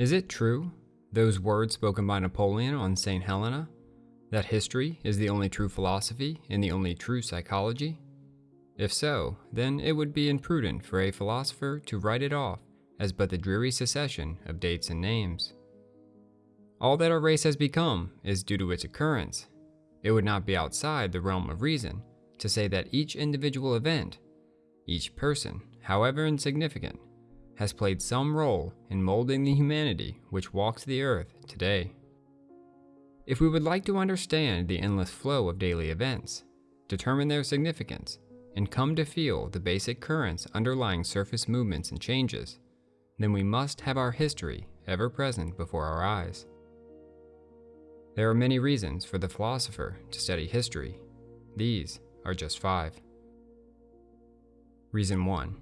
Is it true, those words spoken by Napoleon on St. Helena, that history is the only true philosophy and the only true psychology? If so, then it would be imprudent for a philosopher to write it off as but the dreary succession of dates and names. All that our race has become is due to its occurrence. It would not be outside the realm of reason to say that each individual event, each person, however insignificant, has played some role in molding the humanity which walks the earth today. If we would like to understand the endless flow of daily events, determine their significance, and come to feel the basic currents underlying surface movements and changes, then we must have our history ever present before our eyes. There are many reasons for the philosopher to study history. These are just five. Reason 1.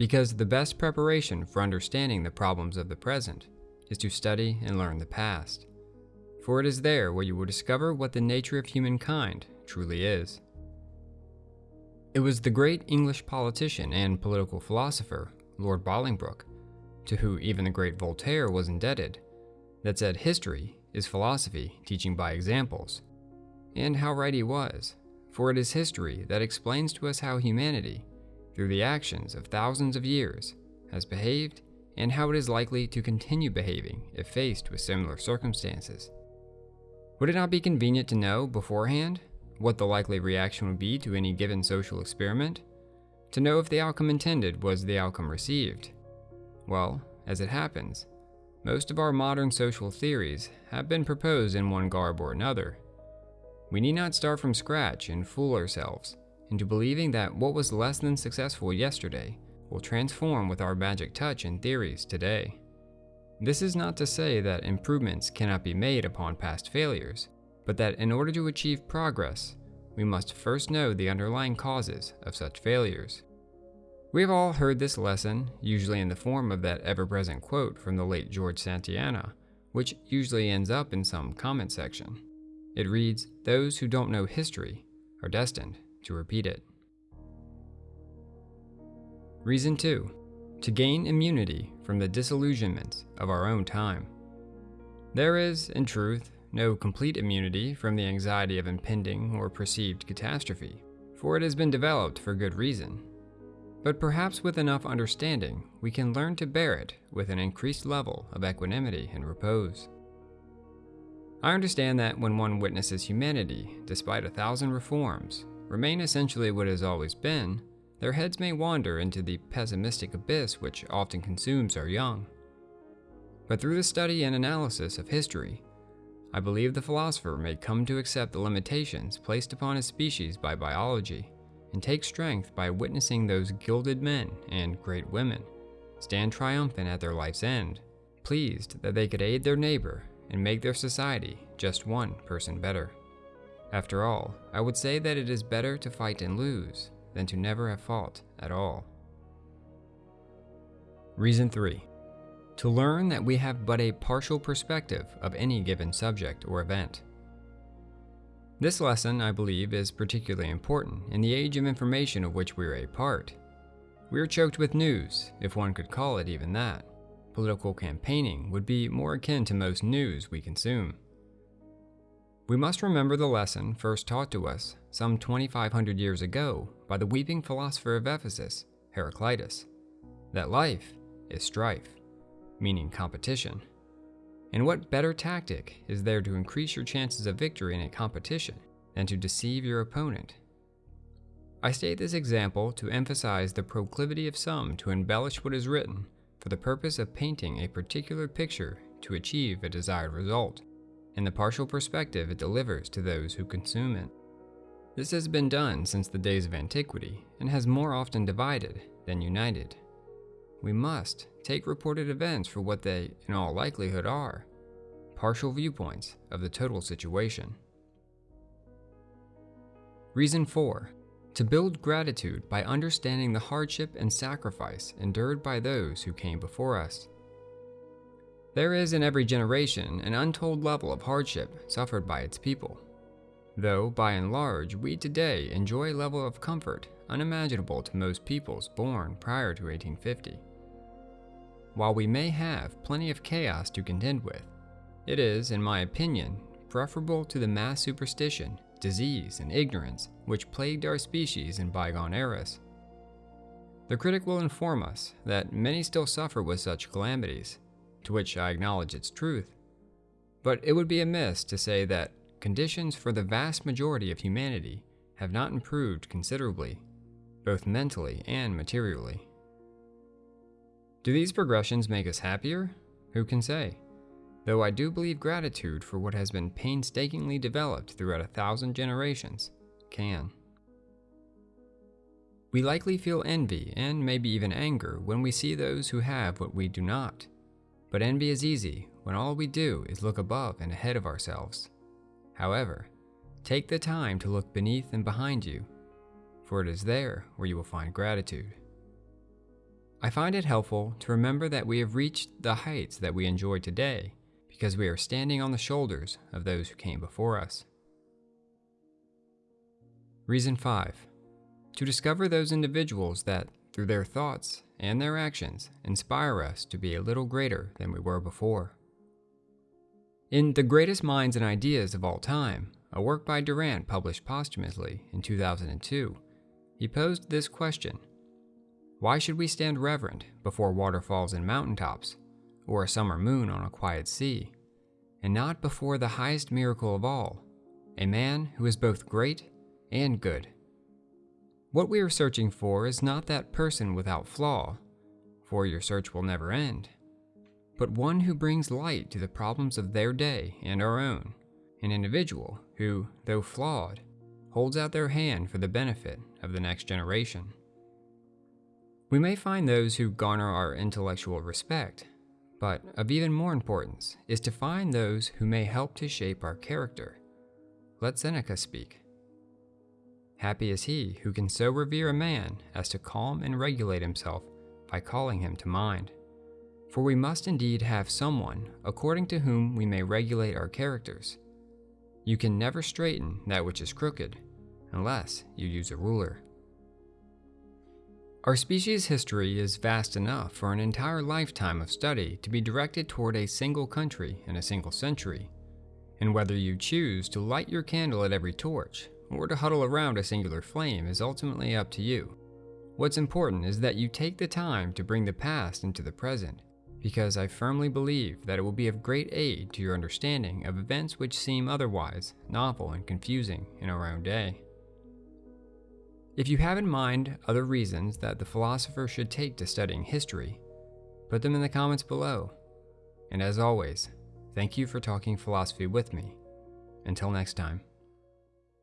Because the best preparation for understanding the problems of the present is to study and learn the past. For it is there where you will discover what the nature of humankind truly is. It was the great English politician and political philosopher, Lord Bolingbroke, to whom even the great Voltaire was indebted, that said history is philosophy teaching by examples. And how right he was, for it is history that explains to us how humanity, through the actions of thousands of years, has behaved and how it is likely to continue behaving if faced with similar circumstances. Would it not be convenient to know beforehand what the likely reaction would be to any given social experiment? To know if the outcome intended was the outcome received? Well, as it happens, most of our modern social theories have been proposed in one garb or another. We need not start from scratch and fool ourselves into believing that what was less than successful yesterday will transform with our magic touch and theories today. This is not to say that improvements cannot be made upon past failures, but that in order to achieve progress, we must first know the underlying causes of such failures. We have all heard this lesson, usually in the form of that ever-present quote from the late George Santayana, which usually ends up in some comment section. It reads, those who don't know history are destined to repeat it. Reason 2. To gain immunity from the disillusionments of our own time. There is, in truth, no complete immunity from the anxiety of impending or perceived catastrophe, for it has been developed for good reason. But perhaps with enough understanding, we can learn to bear it with an increased level of equanimity and repose. I understand that when one witnesses humanity, despite a thousand reforms, remain essentially what has always been, their heads may wander into the pessimistic abyss which often consumes our young. But through the study and analysis of history, I believe the philosopher may come to accept the limitations placed upon his species by biology and take strength by witnessing those gilded men and great women stand triumphant at their life's end, pleased that they could aid their neighbor and make their society just one person better. After all, I would say that it is better to fight and lose than to never have fought at all. Reason 3. To learn that we have but a partial perspective of any given subject or event. This lesson, I believe, is particularly important in the age of information of which we are a part. We are choked with news, if one could call it even that. Political campaigning would be more akin to most news we consume. We must remember the lesson first taught to us some 2,500 years ago by the weeping philosopher of Ephesus, Heraclitus, that life is strife, meaning competition. And what better tactic is there to increase your chances of victory in a competition than to deceive your opponent? I state this example to emphasize the proclivity of some to embellish what is written for the purpose of painting a particular picture to achieve a desired result, and the partial perspective it delivers to those who consume it. This has been done since the days of antiquity and has more often divided than united. We must take reported events for what they, in all likelihood, are partial viewpoints of the total situation. Reason 4. To build gratitude by understanding the hardship and sacrifice endured by those who came before us. There is in every generation an untold level of hardship suffered by its people, though by and large we today enjoy a level of comfort unimaginable to most peoples born prior to 1850. while we may have plenty of chaos to contend with, it is, in my opinion, preferable to the mass superstition, disease, and ignorance which plagued our species in bygone eras. The critic will inform us that many still suffer with such calamities, to which I acknowledge its truth. But it would be amiss to say that conditions for the vast majority of humanity have not improved considerably, both mentally and materially. Do these progressions make us happier? Who can say? Though I do believe gratitude for what has been painstakingly developed throughout a thousand generations can. We likely feel envy and maybe even anger when we see those who have what we do not. But envy is easy when all we do is look above and ahead of ourselves. However, take the time to look beneath and behind you, for it is there where you will find gratitude. I find it helpful to remember that we have reached the heights that we enjoy today because we are standing on the shoulders of those who came before us. Reason 5 To discover those individuals that, through their thoughts and their actions, inspire us to be a little greater than we were before. In The Greatest Minds and Ideas of All Time, a work by Durant published posthumously in 2002, he posed this question Why should we stand reverent before waterfalls and mountaintops or a summer moon on a quiet sea, and not before the highest miracle of all, a man who is both great and good. What we are searching for is not that person without flaw, for your search will never end, but one who brings light to the problems of their day and our own, an individual who, though flawed, holds out their hand for the benefit of the next generation. We may find those who garner our intellectual respect but of even more importance is to find those who may help to shape our character. Let Seneca speak. Happy is he who can so revere a man as to calm and regulate himself by calling him to mind. For we must indeed have someone according to whom we may regulate our characters. You can never straighten that which is crooked unless you use a ruler. Our species' history is vast enough for an entire lifetime of study to be directed toward a single country in a single century. And whether you choose to light your candle at every torch, or to huddle around a singular flame is ultimately up to you. What's important is that you take the time to bring the past into the present, because I firmly believe that it will be of great aid to your understanding of events which seem otherwise novel and confusing in our own day. If you have in mind other reasons that the philosopher should take to studying history, put them in the comments below. And as always, thank you for talking philosophy with me. Until next time.